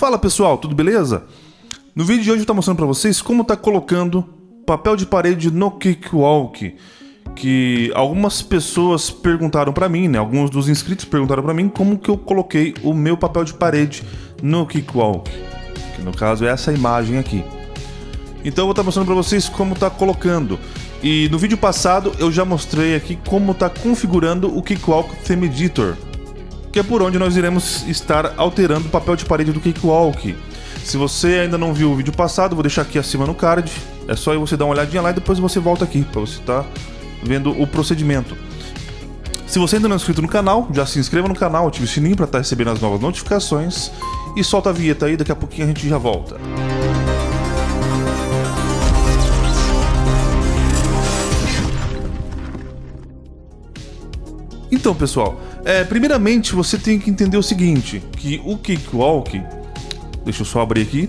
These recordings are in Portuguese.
Fala pessoal, tudo beleza? No vídeo de hoje eu estou mostrando para vocês como tá colocando papel de parede no Cakewalk que algumas pessoas perguntaram para mim, né? Alguns dos inscritos perguntaram para mim como que eu coloquei o meu papel de parede no Cakewalk, que no caso é essa imagem aqui. Então eu vou estar tá mostrando para vocês como tá colocando. E no vídeo passado eu já mostrei aqui como tá configurando o Cakewalk Theme Editor, que é por onde nós iremos estar alterando o papel de parede do Cakewalk. Se você ainda não viu o vídeo passado, vou deixar aqui acima no card. É só você dar uma olhadinha lá e depois você volta aqui para você estar tá vendo o procedimento. Se você ainda não é inscrito no canal, já se inscreva no canal, ative o sininho para estar tá recebendo as novas notificações e solta a vinheta aí, daqui a pouquinho a gente já volta. Então, pessoal, é, primeiramente você tem que entender o seguinte, que o Cakewalk, deixa eu só abrir aqui,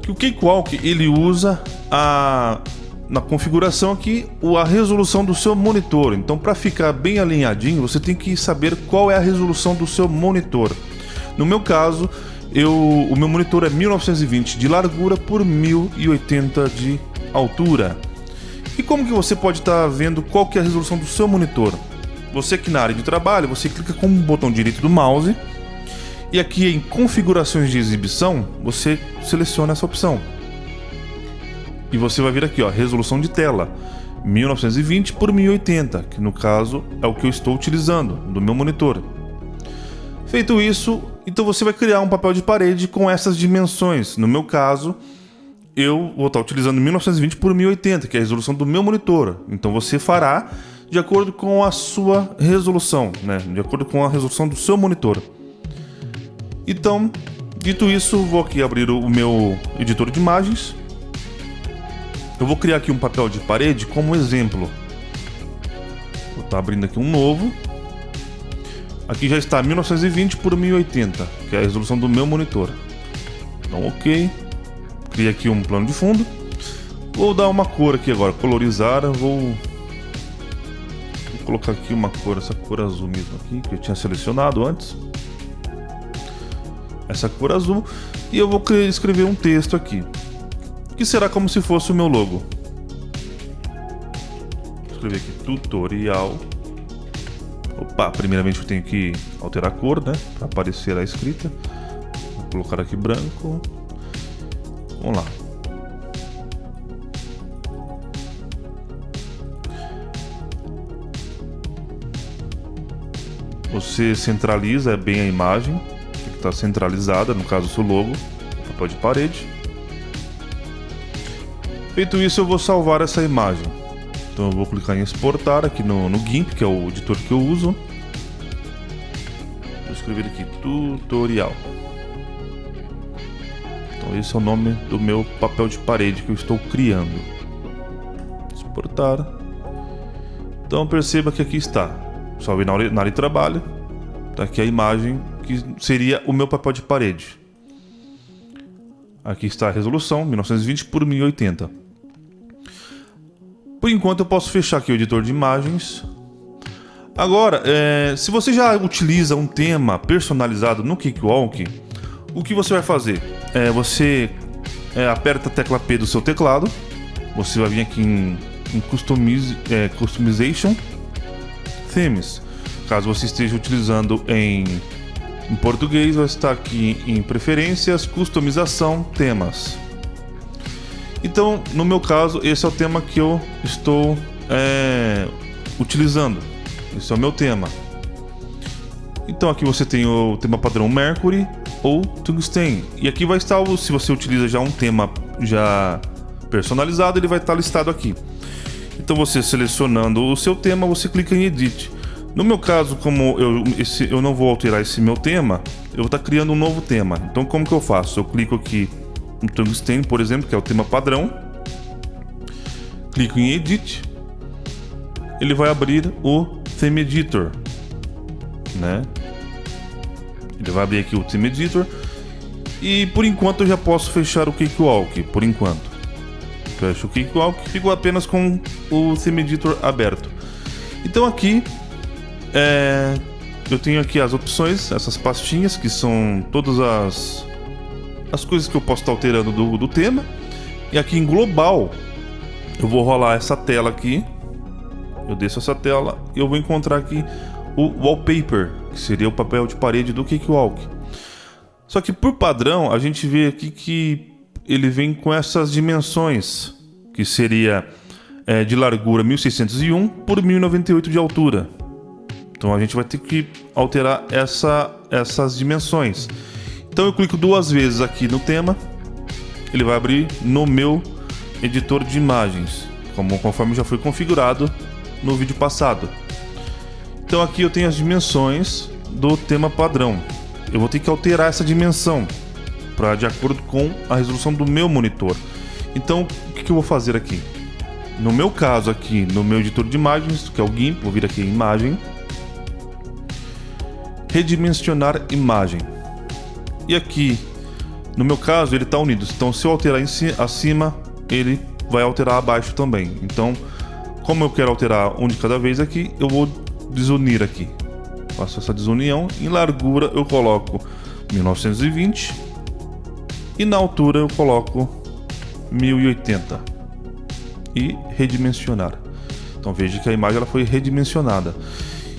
que o Cakewalk ele usa a na configuração aqui a resolução do seu monitor. Então, para ficar bem alinhadinho, você tem que saber qual é a resolução do seu monitor. No meu caso, eu, o meu monitor é 1920 de largura por 1080 de altura. E como que você pode estar tá vendo qual que é a resolução do seu monitor? Você aqui na área de trabalho, você clica com o botão direito do mouse e aqui em configurações de exibição, você seleciona essa opção. E você vai vir aqui, ó, resolução de tela, 1920 por 1080, que no caso é o que eu estou utilizando do meu monitor. Feito isso, então você vai criar um papel de parede com essas dimensões. No meu caso, eu vou estar utilizando 1920 por 1080, que é a resolução do meu monitor. Então você fará de acordo com a sua resolução, né? De acordo com a resolução do seu monitor. Então, dito isso, vou aqui abrir o meu editor de imagens. Eu vou criar aqui um papel de parede como exemplo. Vou estar abrindo aqui um novo. Aqui já está 1920 por 1080, que é a resolução do meu monitor. Então, ok. Cria aqui um plano de fundo. Vou dar uma cor aqui agora, colorizar. Vou colocar aqui uma cor, essa cor azul mesmo aqui, que eu tinha selecionado antes. Essa cor azul. E eu vou escrever um texto aqui. Que será como se fosse o meu logo. Vou escrever aqui tutorial. Opa, primeiramente eu tenho que alterar a cor, né? Para aparecer a escrita. Vou colocar aqui branco. Vamos lá. Você centraliza bem a imagem, que está centralizada, no caso o seu logo, papel de parede. Feito isso, eu vou salvar essa imagem. Então eu vou clicar em exportar aqui no, no GIMP, que é o editor que eu uso. Vou escrever aqui tutorial. Então esse é o nome do meu papel de parede que eu estou criando. Exportar. Então perceba que aqui está Salvei na área, na de trabalho. Tá aqui a imagem que seria o meu papel de parede. Aqui está a resolução, 1920 por 1080. Por enquanto eu posso fechar aqui o editor de imagens. Agora, é, se você já utiliza um tema personalizado no Cakewalk, o que você vai fazer? É, você é, aperta a tecla P do seu teclado, você vai vir aqui em, em é, Customization, Themes. Caso você esteja utilizando em, em português, vai estar aqui em Preferências, Customização, Temas. Então, no meu caso, esse é o tema que eu estou é, utilizando. Esse é o meu tema. Então aqui você tem o tema padrão Mercury ou Tungsten. E aqui vai estar, se você utiliza já um tema já personalizado, ele vai estar listado aqui. Então você selecionando o seu tema, você clica em Edit. No meu caso, como eu, esse, eu não vou alterar esse meu tema, eu vou estar criando um novo tema. Então como que eu faço? Eu clico aqui no Tungsten, por exemplo, que é o tema padrão. Clico em Edit. Ele vai abrir o Theme Editor. Né? Ele vai abrir aqui o Theme Editor. E por enquanto eu já posso fechar o Cakewalk, por enquanto fecho o Cakewalk, fico apenas com o Theme Editor aberto. Então aqui é, eu tenho aqui as opções, essas pastinhas que são todas as as coisas que eu posso estar alterando do, do tema. E aqui em global, eu vou rolar essa tela aqui. Eu desço essa tela e eu vou encontrar aqui o wallpaper, que seria o papel de parede do Cakewalk. Só que por padrão, a gente vê aqui que ele vem com essas dimensões, que seria é, de largura 1601 por 1098 de altura. Então a gente vai ter que alterar essa, essas dimensões. Então eu clico duas vezes aqui no tema, ele vai abrir no meu editor de imagens, como conforme já foi configurado no vídeo passado. Então aqui eu tenho as dimensões do tema padrão. Eu vou ter que alterar essa dimensão para de acordo com a resolução do meu monitor. Então o que, que eu vou fazer aqui? No meu caso aqui, no meu editor de imagens, que é o GIMP, vou vir aqui em imagem, redimensionar imagem. E aqui, no meu caso, ele está unido. Então, se eu alterar si, acima, ele vai alterar abaixo também. Então, como eu quero alterar um de cada vez aqui, eu vou desunir aqui. Faço essa desunião. Em largura, eu coloco 1920. E na altura, eu coloco 1080. E redimensionar. Então, veja que a imagem ela foi redimensionada.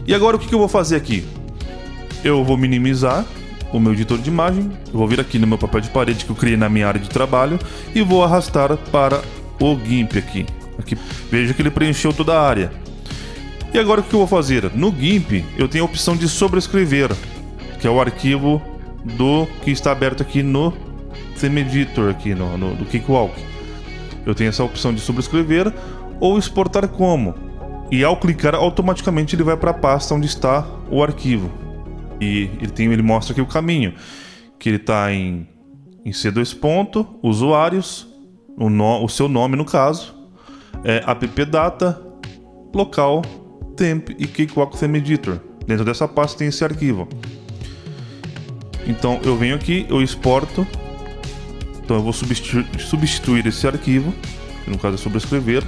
E agora, o que eu vou fazer aqui? eu vou minimizar o meu editor de imagem, vou vir aqui no meu papel de parede que eu criei na minha área de trabalho e vou arrastar para o GIMP aqui. aqui. Veja que ele preencheu toda a área. E agora o que eu vou fazer? No GIMP eu tenho a opção de sobrescrever, que é o arquivo do que está aberto aqui no Editor, aqui no, no, no Cakewalk. Eu tenho essa opção de sobrescrever ou exportar como. E ao clicar automaticamente ele vai para a pasta onde está o arquivo. E ele, tem, ele mostra aqui o caminho, que ele está em, em C2 ponto, usuários, o, no, o seu nome no caso, é, appdata, local, temp e cakewalk theme editor. Dentro dessa pasta tem esse arquivo. Então eu venho aqui, eu exporto. Então eu vou substituir, substituir esse arquivo, que no caso é sobrescrever,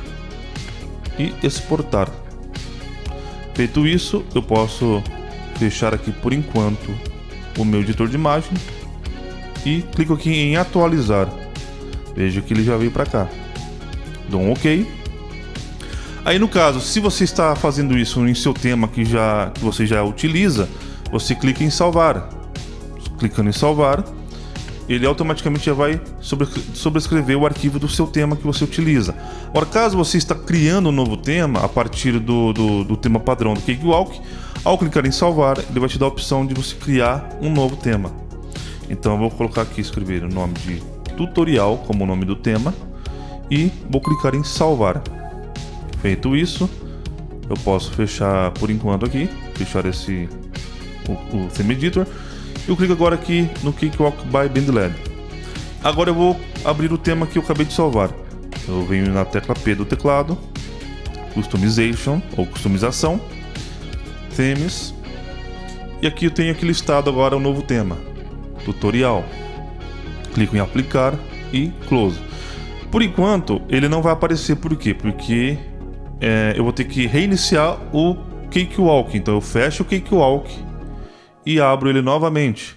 e exportar. Feito isso, eu posso fechar aqui por enquanto o meu editor de imagem e clico aqui em atualizar. Veja que ele já veio para cá. Dou um OK. Aí no caso, se você está fazendo isso em seu tema que já que você já utiliza, você clica em salvar. Clicando em salvar, ele automaticamente já vai sobre, sobrescrever o arquivo do seu tema que você utiliza. Agora, caso você está criando um novo tema a partir do, do, do tema padrão do Cakewalk, ao clicar em salvar, ele vai te dar a opção de você criar um novo tema. Então eu vou colocar aqui, escrever o nome de tutorial como o nome do tema e vou clicar em salvar. Feito isso, eu posso fechar por enquanto aqui, fechar esse o, o Theme Editor eu clico agora aqui no Cakewalk by BandLab. Agora eu vou abrir o tema que eu acabei de salvar. Eu venho na tecla P do teclado, Customization ou Customização, Themes, e aqui eu tenho aqui listado agora o um novo tema, Tutorial. Clico em Aplicar e Close. Por enquanto, ele não vai aparecer, por quê? Porque é, eu vou ter que reiniciar o Cakewalk. Então eu fecho o Cakewalk e abro ele novamente.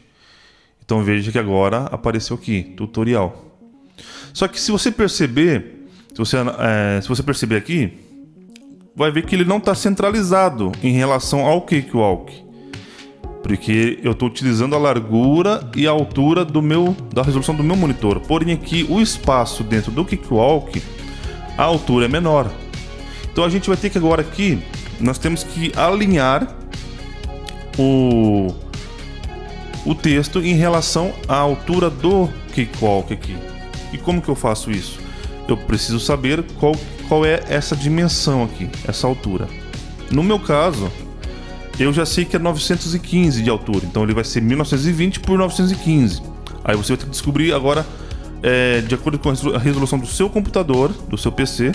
Então veja que agora apareceu aqui, tutorial. Só que se você perceber, se você, é, se você perceber aqui, vai ver que ele não está centralizado em relação ao Cakewalk. Porque eu estou utilizando a largura e a altura do meu, da resolução do meu monitor. Porém aqui o espaço dentro do Cakewalk, a altura é menor. Então a gente vai ter que agora aqui, nós temos que alinhar o, o texto em relação à altura do cakewalk aqui. E como que eu faço isso? Eu preciso saber qual, qual é essa dimensão aqui, essa altura. No meu caso, eu já sei que é 915 de altura, então ele vai ser 1920 por 915. Aí você vai ter que descobrir agora, é, de acordo com a resolução do seu computador, do seu PC,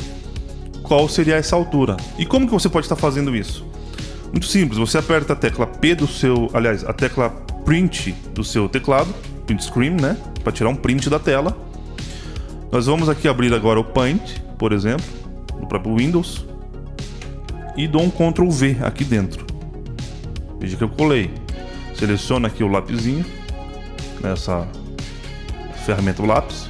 qual seria essa altura. E como que você pode estar fazendo isso? Muito simples, você aperta a tecla P do seu, aliás, a tecla print do seu teclado, print screen, né, para tirar um print da tela. Nós vamos aqui abrir agora o Paint, por exemplo, no próprio Windows, e dou um Ctrl V aqui dentro. Veja que eu colei. Seleciona aqui o lapisinho nessa ferramenta lápis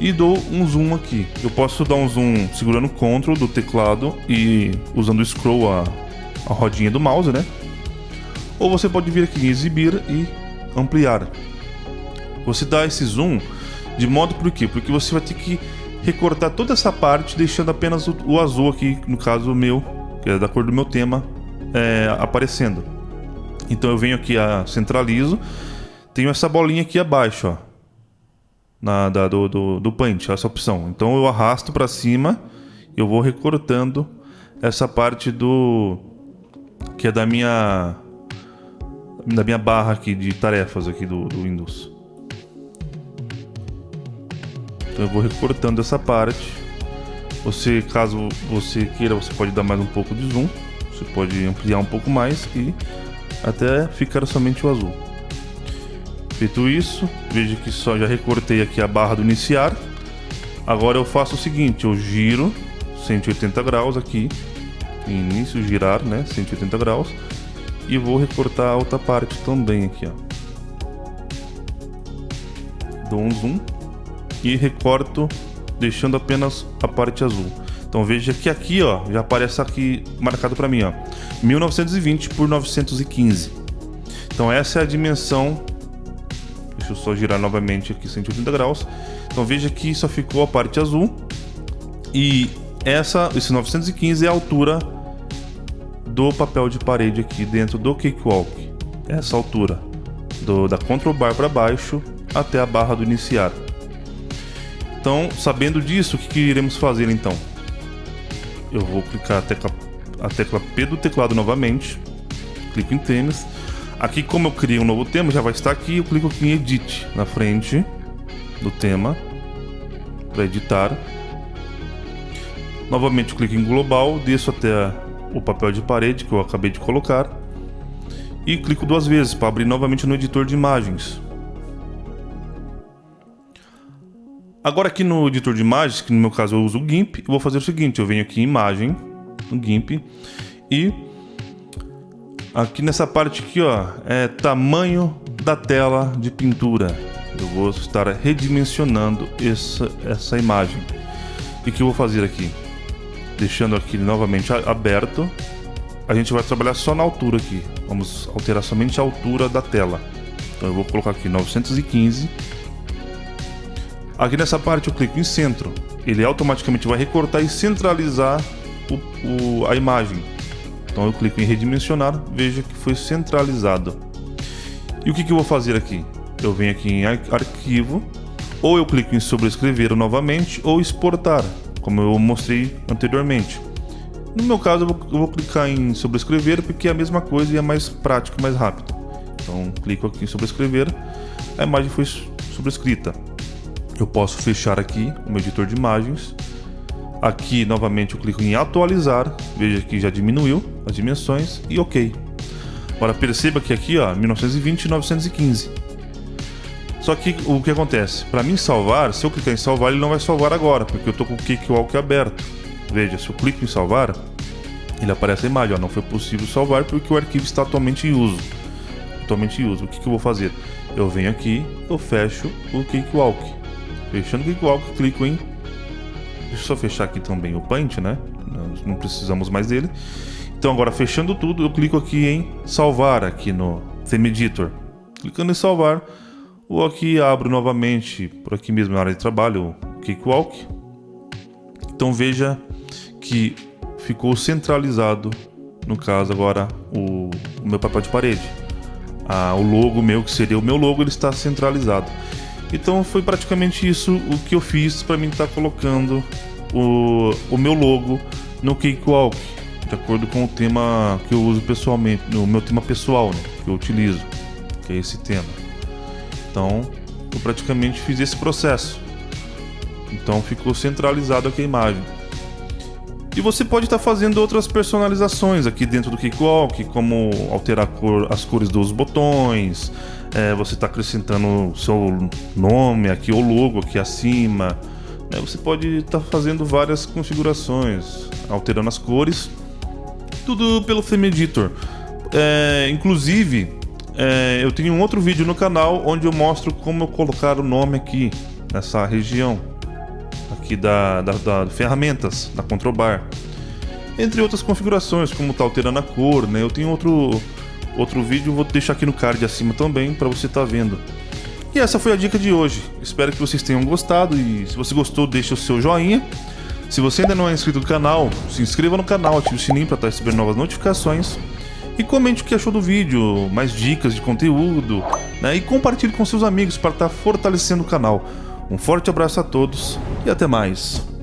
e dou um zoom aqui. Eu posso dar um zoom segurando o Ctrl do teclado e usando o scroll a, a rodinha do mouse, né? Ou você pode vir aqui em exibir e ampliar. Você dá esse zoom de modo por quê? Porque você vai ter que recortar toda essa parte deixando apenas o, o azul aqui, no caso o meu, que é da cor do meu tema, é, aparecendo. Então eu venho aqui a centralizo, tenho essa bolinha aqui abaixo, ó na, da, do, do, do Paint, essa opção. Então eu arrasto para cima, eu vou recortando essa parte do que é da minha da minha barra aqui de tarefas aqui do, do Windows. Então eu vou recortando essa parte. Você, caso você queira, você pode dar mais um pouco de zoom. Você pode ampliar um pouco mais e até ficar somente o azul. Feito isso, veja que só já recortei aqui a barra do iniciar. Agora eu faço o seguinte, eu giro 180 graus aqui, início girar, né, 180 graus, e vou recortar a outra parte também aqui, ó. Dou um zoom e recorto deixando apenas a parte azul. Então veja que aqui, ó, já aparece aqui marcado para mim, ó, 1920 por 915. Então essa é a dimensão Deixa eu só girar novamente aqui 180 graus. Então veja que só ficou a parte azul. E essa, esse 915 é a altura do papel de parede aqui dentro do Cakewalk. Essa altura. Do, da Control Bar para baixo até a barra do iniciar. Então, sabendo disso, o que, que iremos fazer então? Eu vou clicar a tecla, a tecla P do teclado novamente. Clico em tênis Aqui, como eu criei um novo tema, já vai estar aqui. Eu clico aqui em Edit na frente do tema para editar. Novamente, clico em Global, desço até o papel de parede que eu acabei de colocar e clico duas vezes para abrir novamente no editor de imagens. Agora aqui no editor de imagens, que no meu caso eu uso o GIMP, eu vou fazer o seguinte, eu venho aqui em imagem, no GIMP, e Aqui nessa parte aqui, ó, é tamanho da tela de pintura. Eu vou estar redimensionando essa, essa imagem. O que, que eu vou fazer aqui? Deixando aqui novamente aberto. A gente vai trabalhar só na altura aqui. Vamos alterar somente a altura da tela. Então eu vou colocar aqui 915. Aqui nessa parte eu clico em centro. Ele automaticamente vai recortar e centralizar o, o, a imagem. Então eu clico em redimensionar, veja que foi centralizado. E o que, que eu vou fazer aqui? Eu venho aqui em arquivo, ou eu clico em sobrescrever novamente, ou exportar, como eu mostrei anteriormente. No meu caso, eu vou, eu vou clicar em sobrescrever porque é a mesma coisa e é mais prático, mais rápido. Então, clico aqui em sobrescrever, a imagem foi sobrescrita. Eu posso fechar aqui o meu editor de imagens Aqui novamente eu clico em atualizar, veja que já diminuiu as dimensões e ok. Agora perceba que aqui ó, 1920 e 915. Só que o que acontece? Para mim salvar, se eu clicar em salvar ele não vai salvar agora, porque eu estou com o Cakewalk aberto. Veja, se eu clico em salvar, ele aparece a imagem, ó, não foi possível salvar porque o arquivo está atualmente em uso. Atualmente em uso. O que, que eu vou fazer? Eu venho aqui, eu fecho o Cakewalk. Fechando o Cakewalk, clico em Deixa eu só fechar aqui também o Paint, né? Nós não precisamos mais dele. Então agora fechando tudo, eu clico aqui em salvar aqui no Theme Editor. Clicando em salvar, ou aqui abro novamente por aqui mesmo na área de trabalho o Cakewalk. Então veja que ficou centralizado, no caso agora, o, o meu papel de parede. Ah, o logo meu, que seria o meu logo, ele está centralizado. Então foi praticamente isso o que eu fiz para mim estar tá colocando o, o meu logo no Cakewalk, de acordo com o tema que eu uso pessoalmente, no meu tema pessoal, né, que eu utilizo, que é esse tema. Então eu praticamente fiz esse processo. Então ficou centralizado aqui a imagem. E você pode estar tá fazendo outras personalizações aqui dentro do Cakewalk, como alterar cor, as cores dos botões, é, você está acrescentando seu nome aqui, o logo aqui acima. Né? Você pode estar tá fazendo várias configurações, alterando as cores, tudo pelo Theme Editor. É, inclusive, é, eu tenho um outro vídeo no canal onde eu mostro como eu colocar o nome aqui nessa região aqui da, da, da ferramentas da Controbar. Entre outras configurações como tá alterando a cor né? Eu tenho outro outro vídeo vou deixar aqui no card acima também para você estar tá vendo. E essa foi a dica de hoje. Espero que vocês tenham gostado e se você gostou deixa o seu joinha. Se você ainda não é inscrito no canal se inscreva no canal ative o sininho para estar recebendo novas notificações e comente o que achou do vídeo, mais dicas de conteúdo, né? E compartilhe com seus amigos para estar tá fortalecendo o canal. Um forte abraço a todos e até mais.